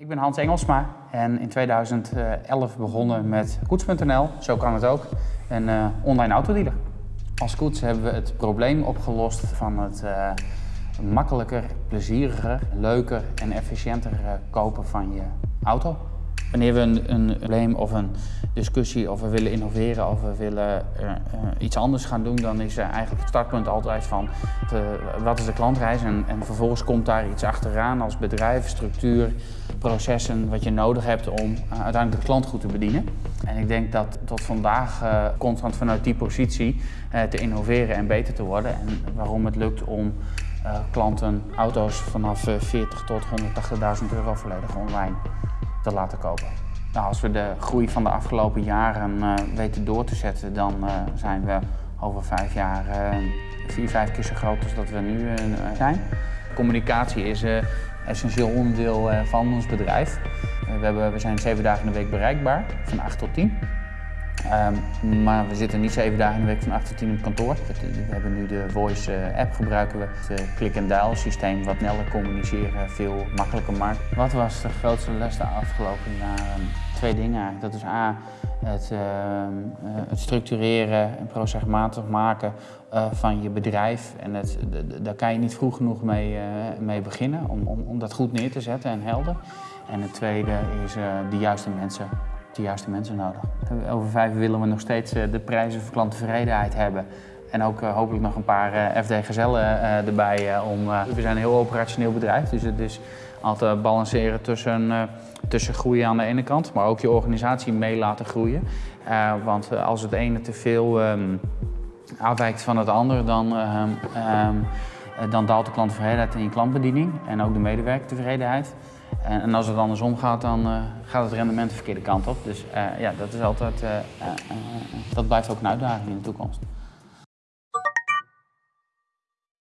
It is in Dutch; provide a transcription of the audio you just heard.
Ik ben Hans Engelsma en in 2011 begonnen met Koets.nl, zo kan het ook, een uh, online autodealer. Als Koets hebben we het probleem opgelost van het uh, makkelijker, plezieriger, leuker en efficiënter uh, kopen van je auto. Wanneer we een, een, probleem of een discussie of we willen innoveren of we willen uh, uh, iets anders gaan doen, dan is uh, eigenlijk het startpunt altijd van wat is de klantreis en, en, vervolgens komt daar iets achteraan als bedrijf, structuur, processen wat je nodig hebt om uiteindelijk de klant goed te bedienen. En ik denk dat tot vandaag constant vanuit die positie te innoveren en beter te worden en waarom het lukt om klanten auto's vanaf 40 tot 180.000 euro volledig online te laten kopen. Nou, als we de groei van de afgelopen jaren uh, weten door te zetten, dan uh, zijn we over vijf jaar uh, vier, vijf keer zo groot als dat we nu zijn. Communicatie is een essentieel onderdeel van ons bedrijf. we, hebben, we zijn zeven dagen in de week bereikbaar, van 8 tot 10. Um, maar we zitten niet zeven dagen in de week van 8 tot 10 op kantoor. We hebben nu de Voice app gebruiken we. Het click-and-dial systeem wat sneller communiceren veel makkelijker maakt. Wat was de grootste les de afgelopen jaren? Twee dingen eigenlijk. Dat is A, het, uh, het structureren en procesmatig maken van je bedrijf. En het, daar kan je niet vroeg genoeg mee, mee beginnen om, om, om dat goed neer te zetten en helder. En het tweede is de juiste mensen de juiste mensen nodig. Over vijf willen we nog steeds eh, de prijzen voor klanttevredenheid hebben. En ook uh, hopelijk nog een paar uh, FD Gezellen uh, erbij. om, we zijn een heel operationeel bedrijf, dus het is altijd balanceren tussen, tussen groeien aan de ene kant, maar ook je organisatie mee laten groeien. want als het ene te veel um, afwijkt van het andere, dan, um, um, dan daalt de klanttevredenheid in je klantbediening en ook de medewerkertevredenheid. En, en als het andersom gaat, dan uh, gaat het rendement de verkeerde kant op. Dus uh, ja, dat is altijd, dat blijft ook een uitdaging in de toekomst.